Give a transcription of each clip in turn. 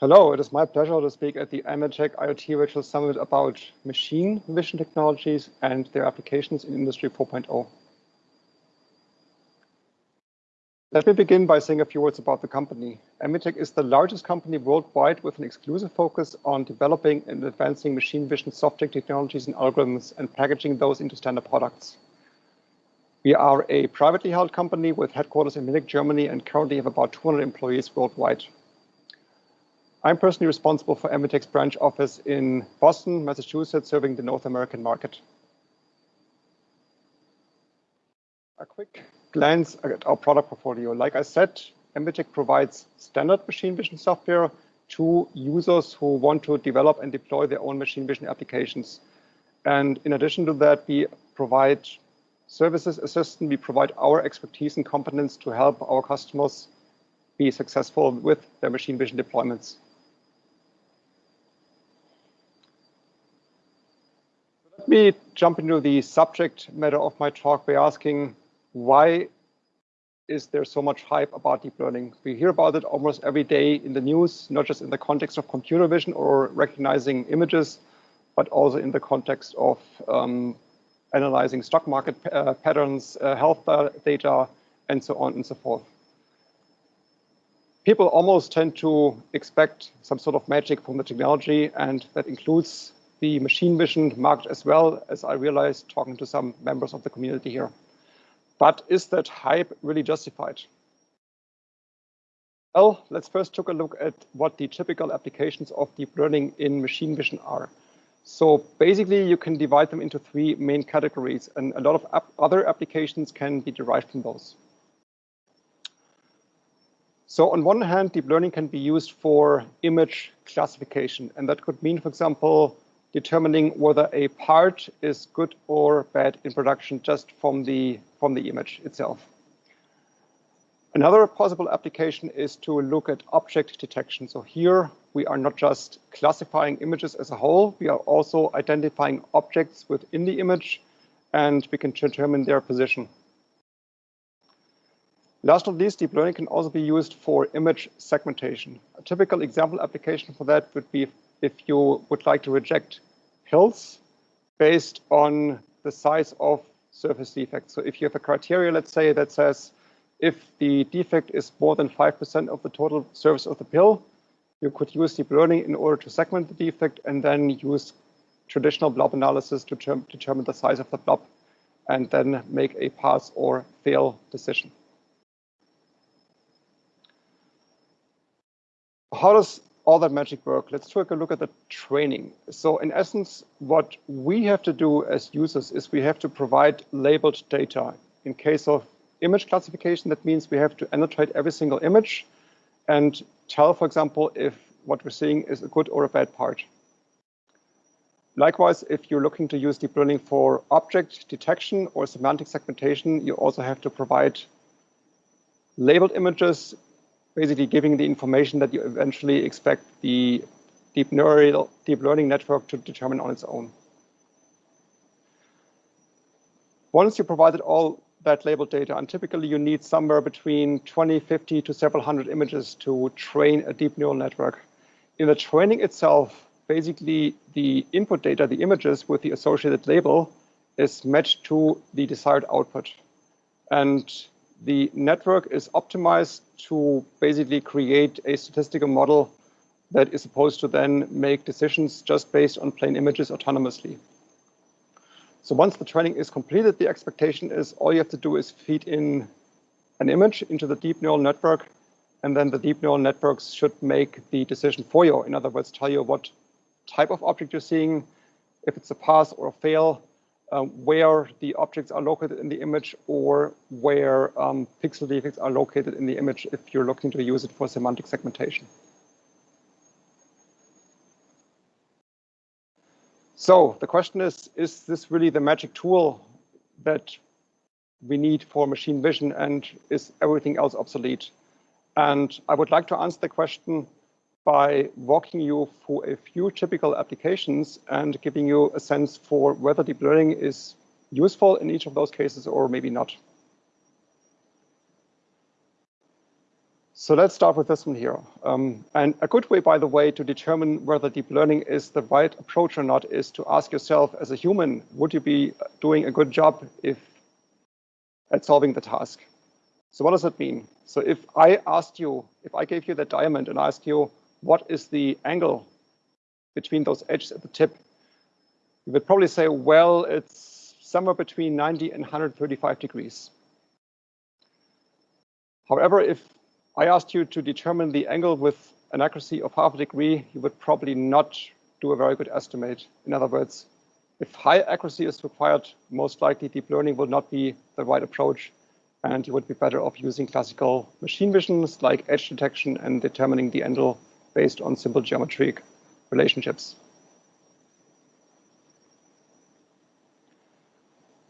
Hello, it is my pleasure to speak at the AMETEK IoT Virtual Summit about machine vision technologies and their applications in Industry 4.0. Let me begin by saying a few words about the company. MVTec is the largest company worldwide with an exclusive focus on developing and advancing machine vision software technologies and algorithms and packaging those into standard products. We are a privately held company with headquarters in Munich, Germany, and currently have about 200 employees worldwide. I'm personally responsible for MVTec's branch office in Boston, Massachusetts, serving the North American market. A quick glance at our product portfolio. Like I said, MVTec provides standard machine vision software to users who want to develop and deploy their own machine vision applications. And in addition to that, we provide services assistance. we provide our expertise and competence to help our customers be successful with their machine vision deployments. Me jump into the subject matter of my talk by asking why is there so much hype about deep learning? We hear about it almost every day in the news, not just in the context of computer vision or recognizing images, but also in the context of um, analyzing stock market uh, patterns, uh, health data, and so on and so forth. People almost tend to expect some sort of magic from the technology, and that includes the machine vision market as well, as I realized talking to some members of the community here. But is that hype really justified? Well, let's first take a look at what the typical applications of deep learning in machine vision are. So basically, you can divide them into three main categories, and a lot of ap other applications can be derived from those. So on one hand, deep learning can be used for image classification, and that could mean, for example, determining whether a part is good or bad in production just from the, from the image itself. Another possible application is to look at object detection. So here we are not just classifying images as a whole, we are also identifying objects within the image and we can determine their position. Last not least, deep learning can also be used for image segmentation. A typical example application for that would be if you would like to reject pills based on the size of surface defects. So if you have a criteria, let's say, that says if the defect is more than 5% of the total surface of the pill, you could use deep learning in order to segment the defect and then use traditional blob analysis to determine the size of the blob and then make a pass or fail decision. How does all that magic work? Let's take a look at the training. So in essence, what we have to do as users is we have to provide labeled data. In case of image classification, that means we have to annotate every single image and tell, for example, if what we're seeing is a good or a bad part. Likewise, if you're looking to use deep learning for object detection or semantic segmentation, you also have to provide labeled images, basically giving the information that you eventually expect the deep, neural, deep learning network to determine on its own. Once you provided all that labeled data, and typically you need somewhere between 20, 50 to several hundred images to train a deep neural network. In the training itself, basically the input data, the images with the associated label is matched to the desired output. And the network is optimized to basically create a statistical model that is supposed to then make decisions just based on plain images autonomously. So once the training is completed, the expectation is all you have to do is feed in an image into the deep neural network, and then the deep neural networks should make the decision for you. In other words, tell you what type of object you're seeing, if it's a pass or a fail, um, where the objects are located in the image or where um, pixel defects are located in the image if you're looking to use it for semantic segmentation. So the question is, is this really the magic tool that we need for machine vision and is everything else obsolete? And I would like to answer the question by walking you through a few typical applications and giving you a sense for whether deep learning is useful in each of those cases or maybe not. So let's start with this one here. Um, and a good way, by the way, to determine whether deep learning is the right approach or not is to ask yourself as a human, would you be doing a good job if at solving the task? So what does that mean? So if I asked you, if I gave you that diamond and asked you, what is the angle between those edges at the tip? You would probably say, well, it's somewhere between 90 and 135 degrees. However, if I asked you to determine the angle with an accuracy of half a degree, you would probably not do a very good estimate. In other words, if high accuracy is required, most likely deep learning will not be the right approach, and you would be better off using classical machine visions like edge detection and determining the angle based on simple geometric relationships.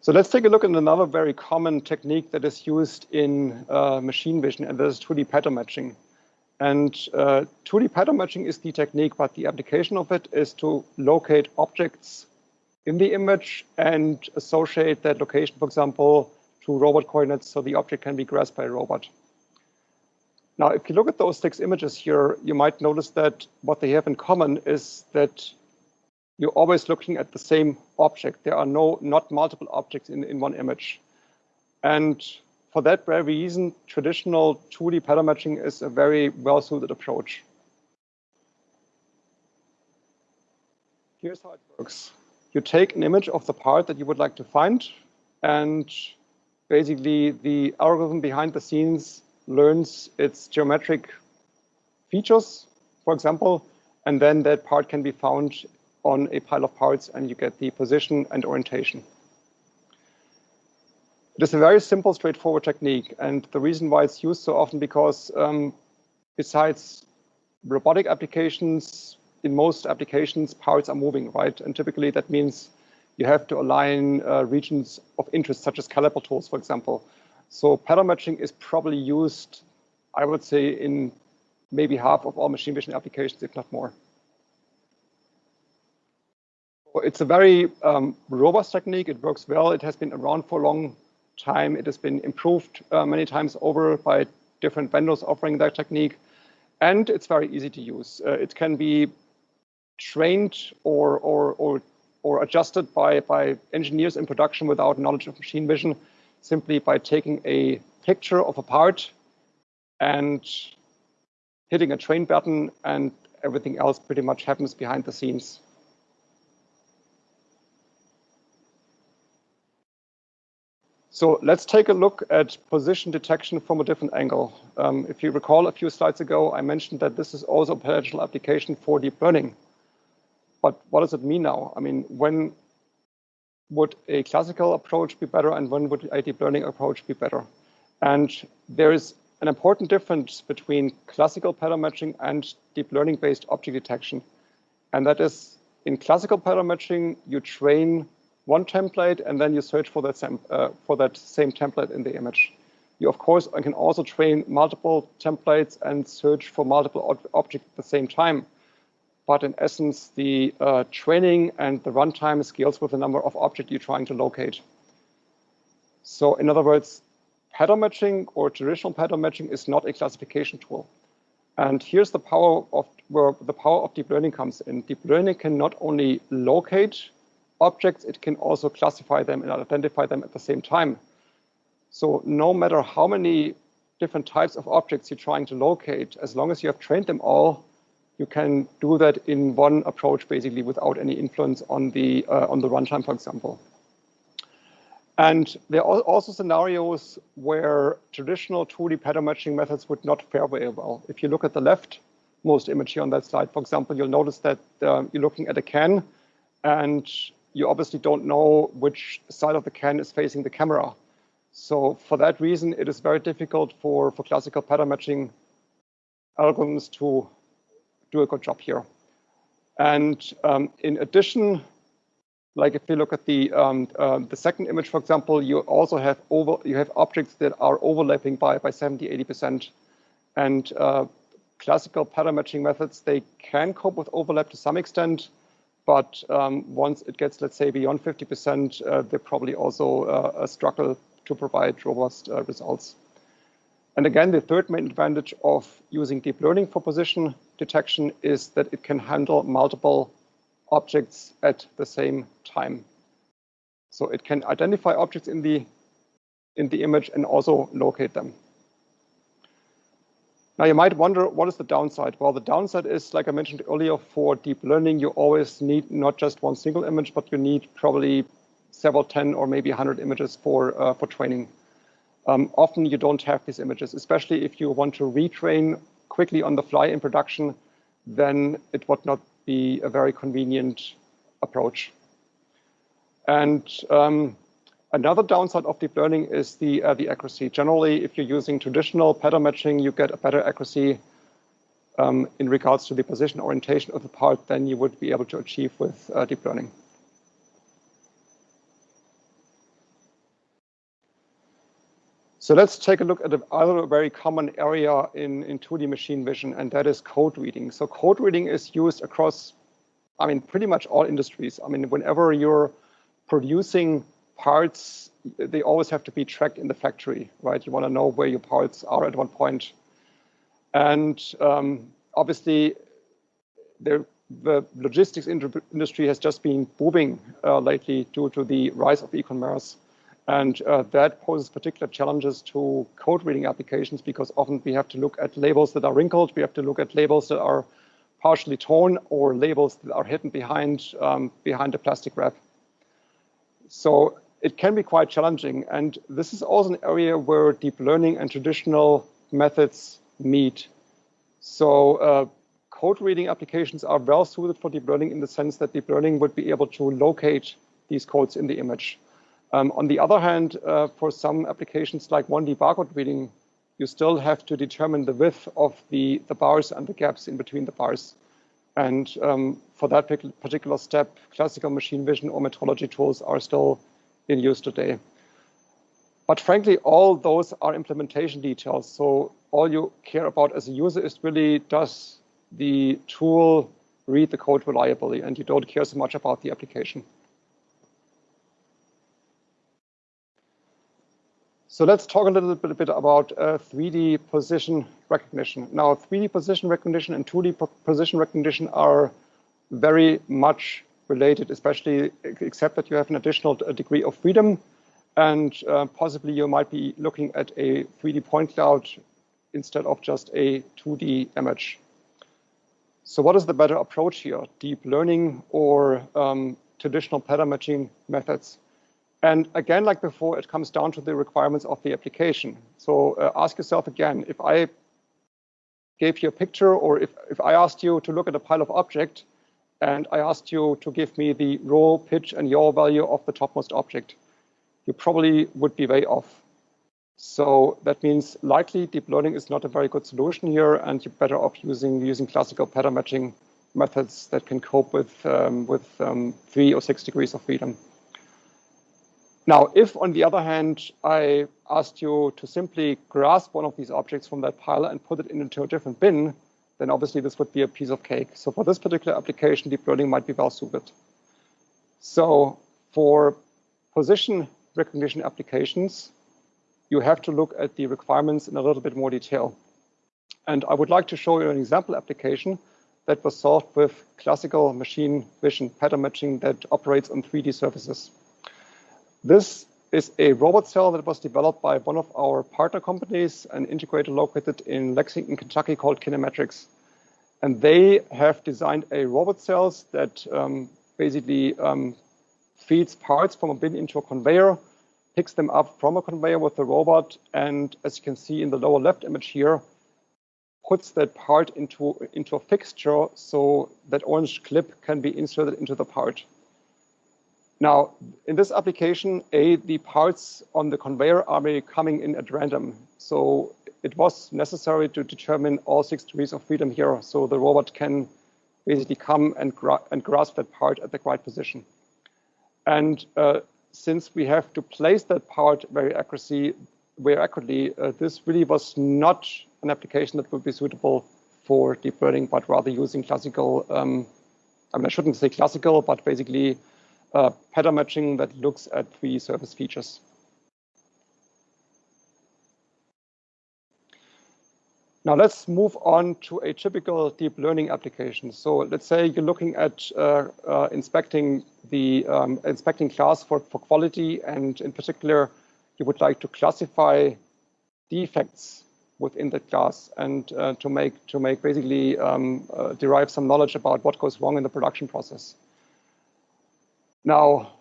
So let's take a look at another very common technique that is used in uh, machine vision, and that is 2D pattern matching. And uh, 2D pattern matching is the technique, but the application of it is to locate objects in the image and associate that location, for example, to robot coordinates so the object can be grasped by a robot. Now, if you look at those six images here, you might notice that what they have in common is that you're always looking at the same object. There are no not multiple objects in, in one image. And for that very reason, traditional 2D pattern matching is a very well-suited approach. Here's how it works. You take an image of the part that you would like to find, and basically the algorithm behind the scenes learns its geometric features, for example, and then that part can be found on a pile of parts and you get the position and orientation. It is a very simple, straightforward technique. And the reason why it's used so often because um, besides robotic applications, in most applications, parts are moving, right? And typically that means you have to align uh, regions of interest, such as caliper tools, for example. So pattern matching is probably used, I would say, in maybe half of all machine vision applications, if not more. It's a very um, robust technique. It works well. It has been around for a long time. It has been improved uh, many times over by different vendors offering that technique. And it's very easy to use. Uh, it can be trained or, or, or, or adjusted by, by engineers in production without knowledge of machine vision, simply by taking a picture of a part and hitting a train button and everything else pretty much happens behind the scenes. So let's take a look at position detection from a different angle. Um, if you recall a few slides ago, I mentioned that this is also a potential application for deep learning. But what does it mean now? I mean, when would a classical approach be better and when would a deep learning approach be better? And there is an important difference between classical pattern matching and deep learning based object detection. And that is in classical pattern matching, you train one template and then you search for that, same, uh, for that same template in the image. You, of course, can also train multiple templates and search for multiple objects at the same time. But in essence, the uh, training and the runtime scales with the number of objects you're trying to locate. So in other words, pattern matching or traditional pattern matching is not a classification tool. And here's the power of where the power of deep learning comes in. Deep learning can not only locate objects, it can also classify them and identify them at the same time. So no matter how many different types of objects you're trying to locate, as long as you have trained them all, you can do that in one approach, basically, without any influence on the uh, on the runtime, for example. And there are also scenarios where traditional 2D pattern matching methods would not fare very well. If you look at the left most image here on that slide, for example, you'll notice that uh, you're looking at a can and you obviously don't know which side of the can is facing the camera. So for that reason, it is very difficult for, for classical pattern matching algorithms to do a good job here. And um, in addition, like if you look at the um, uh, the second image, for example, you also have over you have objects that are overlapping by by 70, 80 percent, and uh, classical pattern matching methods they can cope with overlap to some extent, but um, once it gets, let's say, beyond 50%, uh, they probably also uh, struggle to provide robust uh, results. And again, the third main advantage of using deep learning for position detection is that it can handle multiple objects at the same time. So it can identify objects in the in the image and also locate them. Now you might wonder, what is the downside? Well, the downside is, like I mentioned earlier, for deep learning, you always need not just one single image, but you need probably several 10 or maybe 100 images for, uh, for training. Um, often you don't have these images, especially if you want to retrain quickly on the fly in production, then it would not be a very convenient approach. And um, Another downside of deep learning is the, uh, the accuracy. Generally, if you're using traditional pattern matching, you get a better accuracy um, in regards to the position orientation of the part than you would be able to achieve with uh, deep learning. So let's take a look at another very common area in, in 2D machine vision, and that is code reading. So code reading is used across, I mean, pretty much all industries. I mean, whenever you're producing parts, they always have to be tracked in the factory, right? You want to know where your parts are at one point. And um, obviously, the, the logistics industry has just been booming uh, lately due to the rise of e-commerce. And uh, that poses particular challenges to code reading applications because often we have to look at labels that are wrinkled, we have to look at labels that are partially torn or labels that are hidden behind, um, behind a plastic wrap. So it can be quite challenging. And this is also an area where deep learning and traditional methods meet. So uh, code reading applications are well suited for deep learning in the sense that deep learning would be able to locate these codes in the image. Um, on the other hand, uh, for some applications like 1D barcode reading, you still have to determine the width of the, the bars and the gaps in between the bars. And um, for that particular step, classical machine vision or metrology tools are still in use today. But frankly, all those are implementation details. So all you care about as a user is really, does the tool read the code reliably? And you don't care so much about the application. So let's talk a little bit about uh, 3D position recognition. Now, 3D position recognition and 2D position recognition are very much related, especially except that you have an additional degree of freedom and uh, possibly you might be looking at a 3D point cloud instead of just a 2D image. So what is the better approach here? Deep learning or um, traditional pattern matching methods? And again, like before, it comes down to the requirements of the application. So uh, ask yourself again, if I gave you a picture or if, if I asked you to look at a pile of object and I asked you to give me the roll, pitch, and yaw value of the topmost object, you probably would be way off. So that means likely deep learning is not a very good solution here, and you're better off using using classical pattern matching methods that can cope with um, with um, three or six degrees of freedom. Now, if on the other hand, I asked you to simply grasp one of these objects from that pile and put it into a different bin, then obviously this would be a piece of cake. So for this particular application, deep learning might be well suited. So for position recognition applications, you have to look at the requirements in a little bit more detail. And I would like to show you an example application that was solved with classical machine vision pattern matching that operates on 3D surfaces. This is a robot cell that was developed by one of our partner companies, an integrator located in Lexington, Kentucky called Kinemetrics. And they have designed a robot cells that um, basically um, feeds parts from a bin into a conveyor, picks them up from a conveyor with the robot, and as you can see in the lower left image here, puts that part into, into a fixture so that orange clip can be inserted into the part. Now, in this application, A, the parts on the conveyor are coming in at random. So it was necessary to determine all six degrees of freedom here so the robot can basically come and, gra and grasp that part at the right position. And uh, since we have to place that part very accuracy, very accurately, uh, this really was not an application that would be suitable for deep learning, but rather using classical, um, I mean, I shouldn't say classical, but basically uh, pattern matching that looks at three surface features. Now let's move on to a typical deep learning application. So let's say you're looking at uh, uh, inspecting the um, inspecting class for, for quality, and in particular, you would like to classify defects within the class and uh, to make to make basically um, uh, derive some knowledge about what goes wrong in the production process. Now,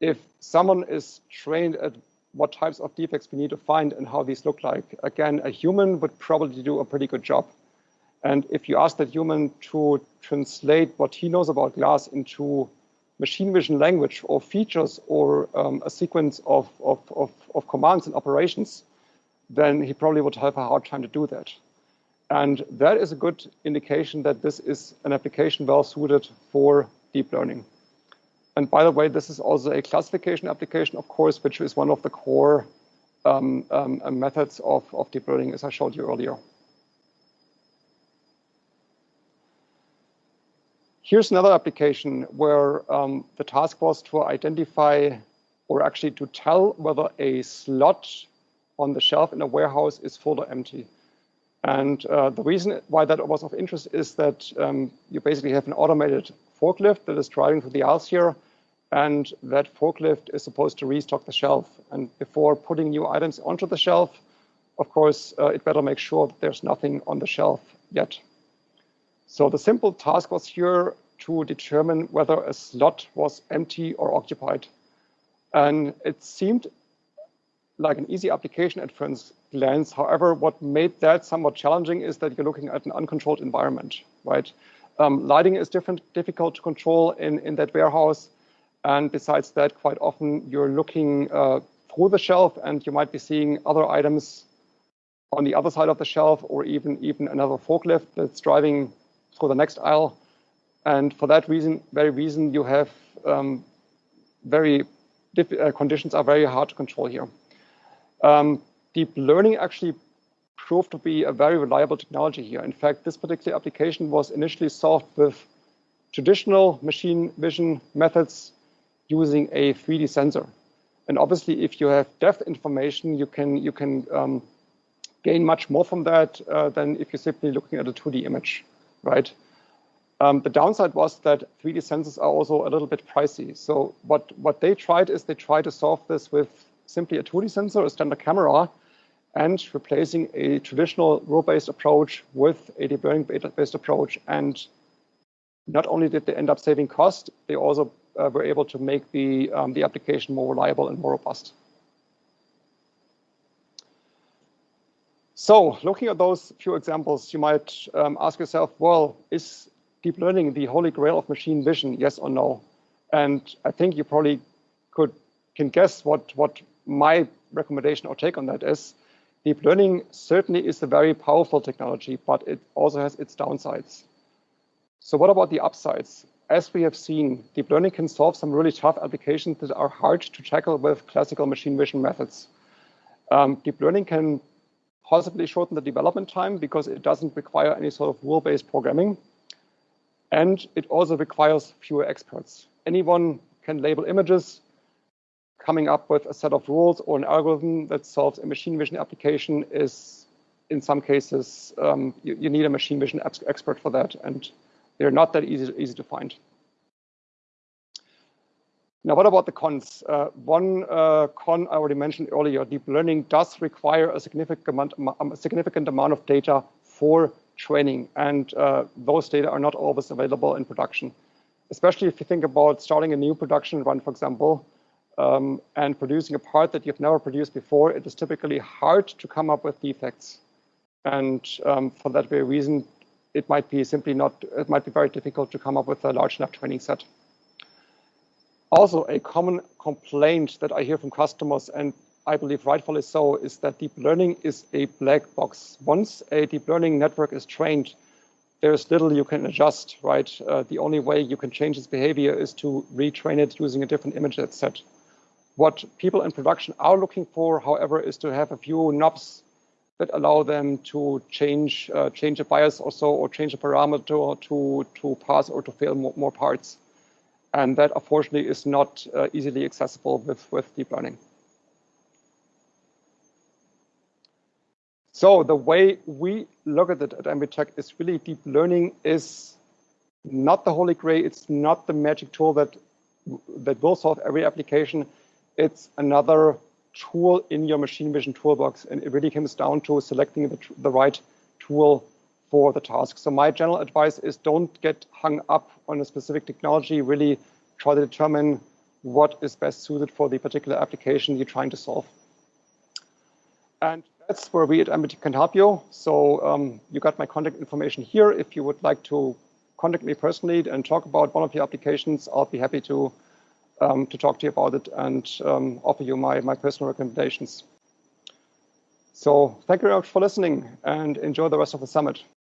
if someone is trained at what types of defects we need to find and how these look like. Again, a human would probably do a pretty good job. And if you ask that human to translate what he knows about glass into machine vision language or features or um, a sequence of, of, of, of commands and operations, then he probably would have a hard time to do that. And that is a good indication that this is an application well suited for deep learning. And by the way, this is also a classification application, of course, which is one of the core um, um, uh, methods of, of deep learning, as I showed you earlier. Here's another application where um, the task was to identify or actually to tell whether a slot on the shelf in a warehouse is full or empty. And uh, the reason why that was of interest is that um, you basically have an automated forklift that is driving through the aisles here and that forklift is supposed to restock the shelf. And before putting new items onto the shelf, of course, uh, it better make sure that there's nothing on the shelf yet. So the simple task was here to determine whether a slot was empty or occupied. And it seemed like an easy application at first glance. However, what made that somewhat challenging is that you're looking at an uncontrolled environment, right? Um, lighting is different, difficult to control in, in that warehouse. And besides that, quite often you're looking uh, through the shelf and you might be seeing other items on the other side of the shelf or even, even another forklift that's driving through the next aisle. And for that reason, very reason, you have um, very uh, conditions are very hard to control here. Um, deep learning actually proved to be a very reliable technology here. In fact, this particular application was initially solved with traditional machine vision methods using a 3D sensor. And obviously, if you have depth information, you can you can um, gain much more from that uh, than if you're simply looking at a 2D image, right? Um, the downside was that 3D sensors are also a little bit pricey. So what what they tried is they tried to solve this with simply a 2D sensor, a standard camera, and replacing a traditional rule-based approach with a deep learning-based approach. And not only did they end up saving cost, they also uh, we're able to make the, um, the application more reliable and more robust. So looking at those few examples, you might um, ask yourself, well, is deep learning the holy grail of machine vision, yes or no? And I think you probably could can guess what, what my recommendation or take on that is. Deep learning certainly is a very powerful technology, but it also has its downsides. So what about the upsides? As we have seen, deep learning can solve some really tough applications that are hard to tackle with classical machine vision methods. Um, deep learning can possibly shorten the development time because it doesn't require any sort of rule-based programming. And it also requires fewer experts. Anyone can label images, coming up with a set of rules or an algorithm that solves a machine vision application is, in some cases, um, you, you, need a machine vision expert for that. And they're not that easy, easy to find. Now, what about the cons? Uh, one uh, con I already mentioned earlier, deep learning does require a significant amount, a significant amount of data for training, and uh, those data are not always available in production. Especially if you think about starting a new production run, for example, um, and producing a part that you've never produced before, it is typically hard to come up with defects. And um, for that very reason, it might be simply not, it might be very difficult to come up with a large enough training set. Also, a common complaint that I hear from customers, and I believe rightfully so, is that deep learning is a black box. Once a deep learning network is trained, there's little you can adjust, right? Uh, the only way you can change its behavior is to retrain it using a different image set. What people in production are looking for, however, is to have a few knobs that allow them to change uh, change a bias or so, or change a parameter to to pass or to fail more, more parts. And that unfortunately is not uh, easily accessible with with deep learning. So the way we look at it at MVTec is really deep learning is not the holy grail. It's not the magic tool that that will solve every application. It's another tool in your machine vision toolbox. And it really comes down to selecting the, the right tool for the task. So my general advice is don't get hung up on a specific technology, really try to determine what is best suited for the particular application you're trying to solve. And that's where we at MVTec can help you. So um, you got my contact information here. If you would like to contact me personally and talk about one of your applications, I'll be happy to um, to talk to you about it and um, offer you my, my personal recommendations. So thank you very much for listening and enjoy the rest of the summit.